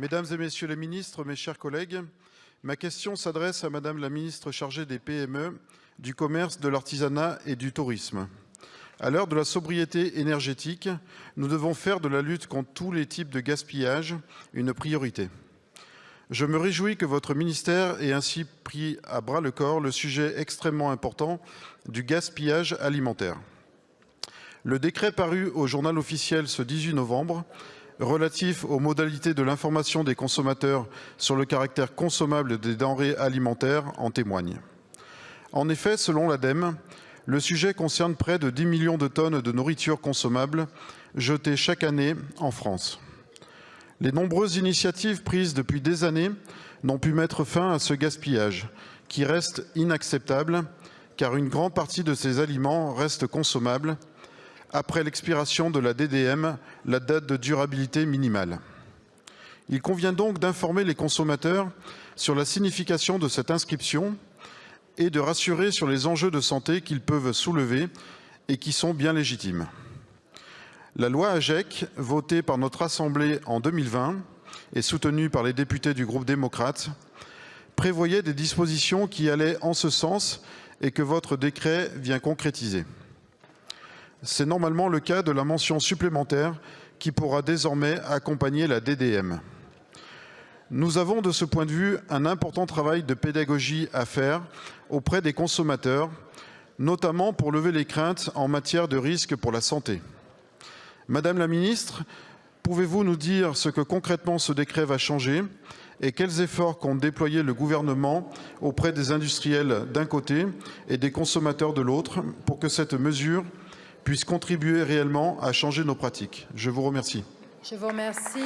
Mesdames et messieurs les ministres, mes chers collègues, ma question s'adresse à Madame la ministre chargée des PME, du commerce, de l'artisanat et du tourisme. À l'heure de la sobriété énergétique, nous devons faire de la lutte contre tous les types de gaspillage une priorité. Je me réjouis que votre ministère ait ainsi pris à bras le corps le sujet extrêmement important du gaspillage alimentaire. Le décret paru au journal officiel ce 18 novembre relatif aux modalités de l'information des consommateurs sur le caractère consommable des denrées alimentaires en témoigne. En effet, selon l'ADEME, le sujet concerne près de 10 millions de tonnes de nourriture consommable jetées chaque année en France. Les nombreuses initiatives prises depuis des années n'ont pu mettre fin à ce gaspillage, qui reste inacceptable, car une grande partie de ces aliments reste consommable après l'expiration de la DDM, la date de durabilité minimale. Il convient donc d'informer les consommateurs sur la signification de cette inscription et de rassurer sur les enjeux de santé qu'ils peuvent soulever et qui sont bien légitimes. La loi AGEC, votée par notre Assemblée en 2020 et soutenue par les députés du groupe démocrate, prévoyait des dispositions qui allaient en ce sens et que votre décret vient concrétiser. C'est normalement le cas de la mention supplémentaire qui pourra désormais accompagner la DDM. Nous avons de ce point de vue un important travail de pédagogie à faire auprès des consommateurs, notamment pour lever les craintes en matière de risque pour la santé. Madame la ministre, pouvez-vous nous dire ce que concrètement ce décret va changer et quels efforts compte déployer le gouvernement auprès des industriels d'un côté et des consommateurs de l'autre pour que cette mesure puisse contribuer réellement à changer nos pratiques. Je vous remercie. Je vous remercie.